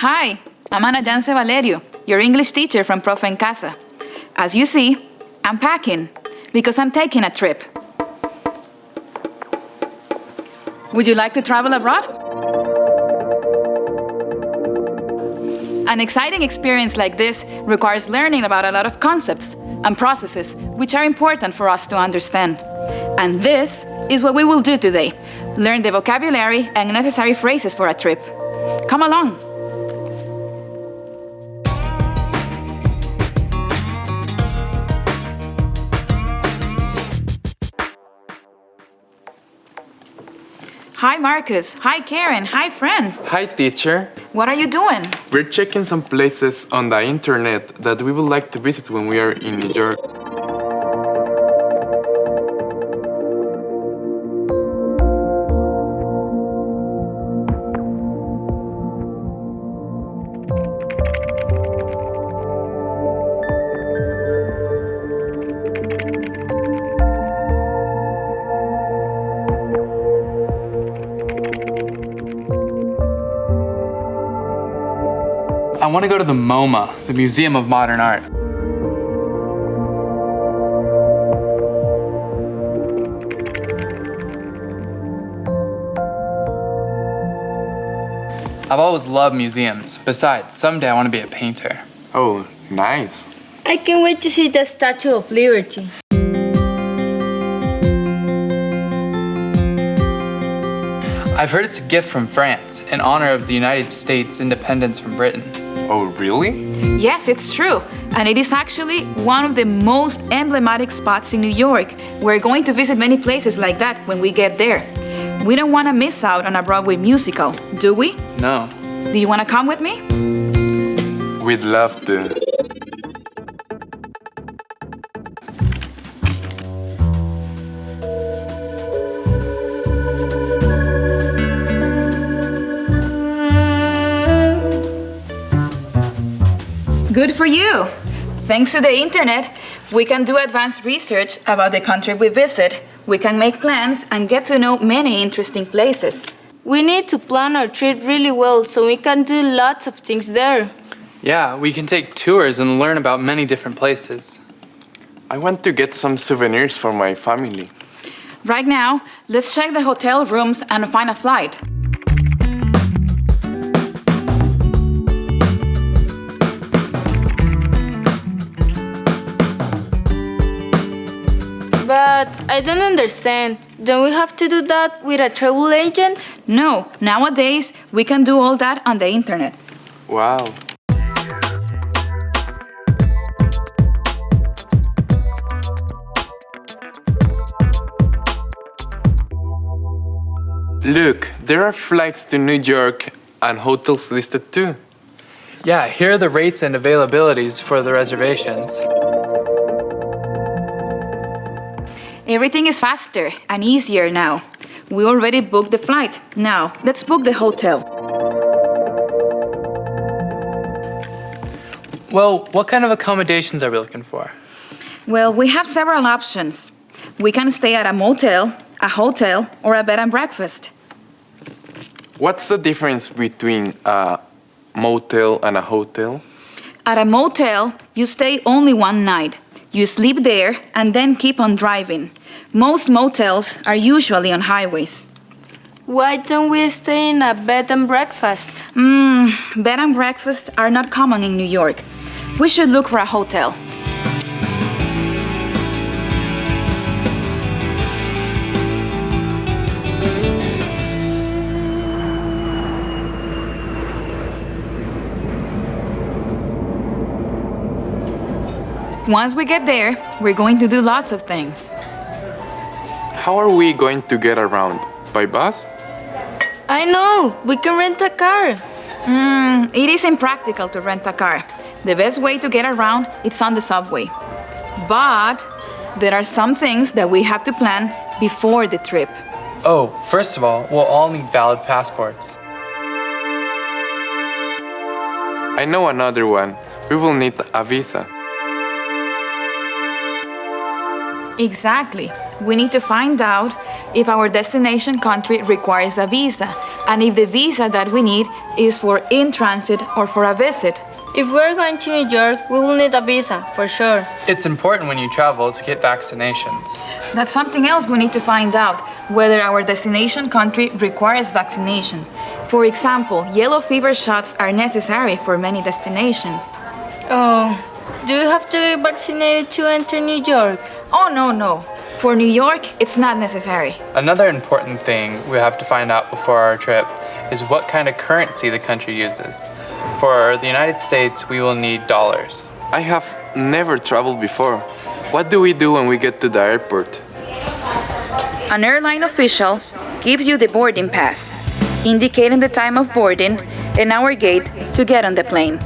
Hi, I'm Ana Jance Valerio, your English teacher from Profe en Casa. As you see, I'm packing because I'm taking a trip. Would you like to travel abroad? An exciting experience like this requires learning about a lot of concepts and processes which are important for us to understand. And this is what we will do today. Learn the vocabulary and necessary phrases for a trip. Come along. Hi, Marcus. Hi, Karen. Hi, friends. Hi, teacher. What are you doing? We're checking some places on the internet that we would like to visit when we are in New York. I want to go to the MoMA, the Museum of Modern Art. I've always loved museums. Besides, someday I want to be a painter. Oh, nice. I can't wait to see the Statue of Liberty. I've heard it's a gift from France in honor of the United States independence from Britain. Oh, really? Yes, it's true. And it is actually one of the most emblematic spots in New York. We're going to visit many places like that when we get there. We don't want to miss out on a Broadway musical, do we? No. Do you want to come with me? We'd love to. Good for you. Thanks to the internet, we can do advanced research about the country we visit. We can make plans and get to know many interesting places. We need to plan our trip really well so we can do lots of things there. Yeah, we can take tours and learn about many different places. I want to get some souvenirs for my family. Right now, let's check the hotel rooms and find a flight. But I don't understand. Don't we have to do that with a travel agent? No, nowadays, we can do all that on the internet. Wow. Look, there are flights to New York and hotels listed too. Yeah, here are the rates and availabilities for the reservations. Everything is faster and easier now. We already booked the flight. Now, let's book the hotel. Well, what kind of accommodations are we looking for? Well, we have several options. We can stay at a motel, a hotel, or a bed and breakfast. What's the difference between a motel and a hotel? At a motel, you stay only one night. You sleep there and then keep on driving. Most motels are usually on highways. Why don't we stay in a bed and breakfast? Mmm, bed and breakfasts are not common in New York. We should look for a hotel. Once we get there, we're going to do lots of things. How are we going to get around? By bus? I know, we can rent a car. Mm, it is impractical to rent a car. The best way to get around is on the subway. But there are some things that we have to plan before the trip. Oh, first of all, we'll all need valid passports. I know another one. We will need a visa. Exactly. We need to find out if our destination country requires a visa and if the visa that we need is for in transit or for a visit. If we're going to New York, we will need a visa, for sure. It's important when you travel to get vaccinations. That's something else we need to find out whether our destination country requires vaccinations. For example, yellow fever shots are necessary for many destinations. Oh, do you have to get vaccinated to enter New York? Oh, no, no. For New York, it's not necessary. Another important thing we have to find out before our trip is what kind of currency the country uses. For the United States, we will need dollars. I have never traveled before. What do we do when we get to the airport? An airline official gives you the boarding pass, indicating the time of boarding and our gate to get on the plane.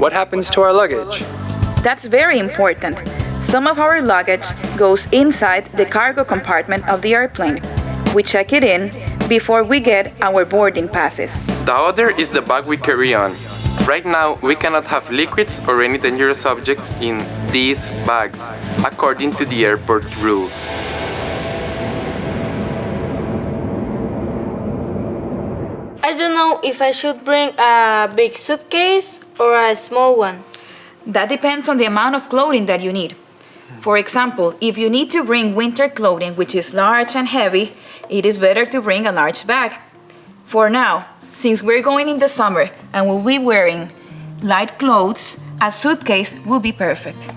What happens to our luggage? That's very important. Some of our luggage goes inside the cargo compartment of the airplane. We check it in before we get our boarding passes. The other is the bag we carry on. Right now, we cannot have liquids or any dangerous objects in these bags, according to the airport rules. I don't know if I should bring a big suitcase or a small one. That depends on the amount of clothing that you need. For example, if you need to bring winter clothing which is large and heavy, it is better to bring a large bag. For now, since we're going in the summer and we'll be wearing light clothes, a suitcase will be perfect.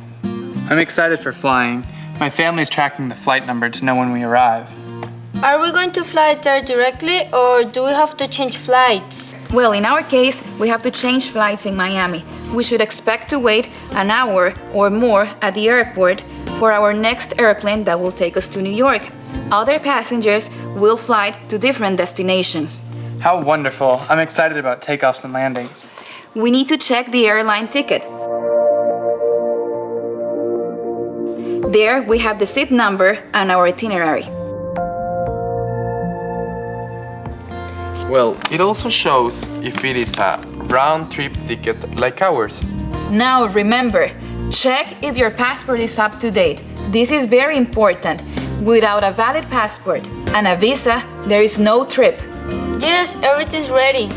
I'm excited for flying. My family is tracking the flight number to know when we arrive. Are we going to fly there directly or do we have to change flights? Well, in our case, we have to change flights in Miami. We should expect to wait an hour or more at the airport for our next airplane that will take us to New York. Other passengers will fly to different destinations. How wonderful. I'm excited about takeoffs and landings. We need to check the airline ticket. There we have the seat number and our itinerary. Well, it also shows if it is a round trip ticket like ours. Now remember, check if your passport is up to date. This is very important. Without a valid passport and a visa, there is no trip. Yes, everything's ready.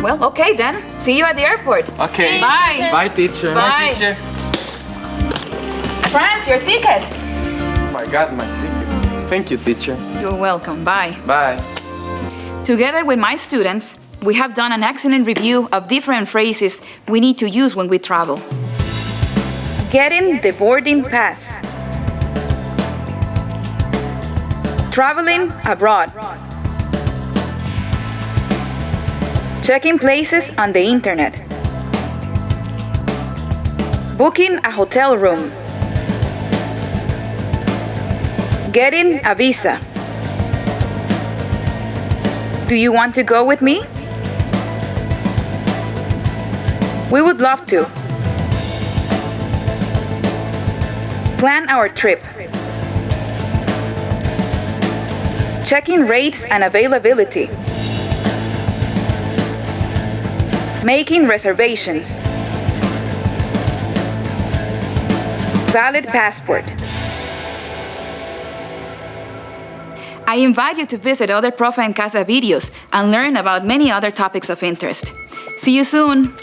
Well, okay then. See you at the airport. Okay. Bye. Bye, teacher. Bye. Teacher. Franz, your ticket. Oh my God, my ticket. Thank you, teacher. You're welcome. Bye. Bye. Together with my students, we have done an excellent review of different phrases we need to use when we travel. Getting the boarding pass. Traveling abroad. Checking places on the internet. Booking a hotel room. Getting a visa. Do you want to go with me? We would love to. Plan our trip. Checking rates and availability. Making reservations. Valid passport. I invite you to visit other Profe en Casa videos and learn about many other topics of interest. See you soon!